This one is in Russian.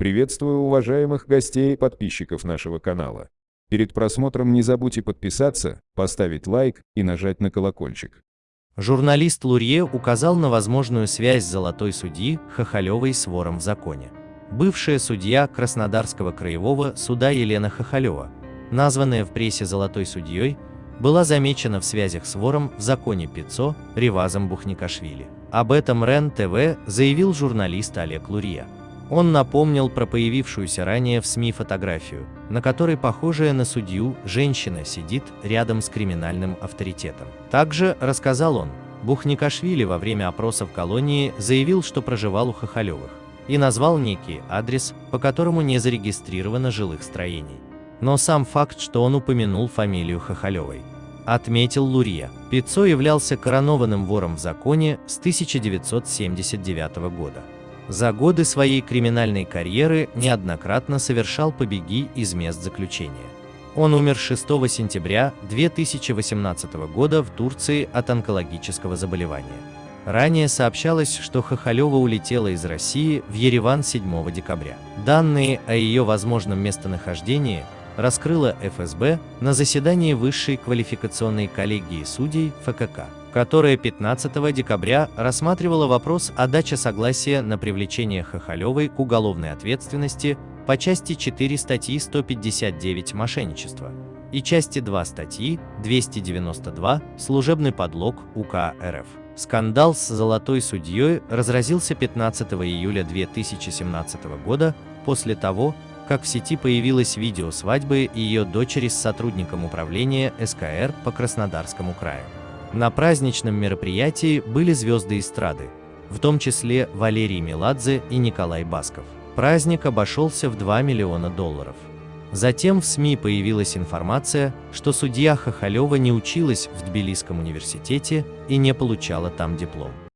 Приветствую уважаемых гостей и подписчиков нашего канала. Перед просмотром не забудьте подписаться, поставить лайк и нажать на колокольчик. Журналист Лурье указал на возможную связь золотой судьи Хохолевой с вором в законе. Бывшая судья Краснодарского краевого суда Елена Хохолева, названная в прессе золотой судьей, была замечена в связях с вором в законе ПИЦО Ревазом Бухникашвили. Об этом РЕН-ТВ заявил журналист Олег Лурье. Он напомнил про появившуюся ранее в СМИ фотографию, на которой похожая на судью женщина сидит рядом с криминальным авторитетом. Также, рассказал он, Бухникашвили во время опроса в колонии заявил, что проживал у Хохолевых, и назвал некий адрес, по которому не зарегистрировано жилых строений. Но сам факт, что он упомянул фамилию Хохолевой, отметил Лурье. Пиццо являлся коронованным вором в законе с 1979 года. За годы своей криминальной карьеры неоднократно совершал побеги из мест заключения. Он умер 6 сентября 2018 года в Турции от онкологического заболевания. Ранее сообщалось, что Хохолева улетела из России в Ереван 7 декабря. Данные о ее возможном местонахождении раскрыла ФСБ на заседании Высшей квалификационной коллегии судей ФКК которая 15 декабря рассматривала вопрос о даче согласия на привлечение Хохолевой к уголовной ответственности по части 4 статьи 159 «Мошенничество» и части 2 статьи 292 «Служебный подлог УК РФ». Скандал с золотой судьей разразился 15 июля 2017 года после того, как в сети появилось видео свадьбы ее дочери с сотрудником управления СКР по Краснодарскому краю. На праздничном мероприятии были звезды эстрады, в том числе Валерий Меладзе и Николай Басков. Праздник обошелся в 2 миллиона долларов. Затем в СМИ появилась информация, что судья Хохолева не училась в Тбилисском университете и не получала там диплом.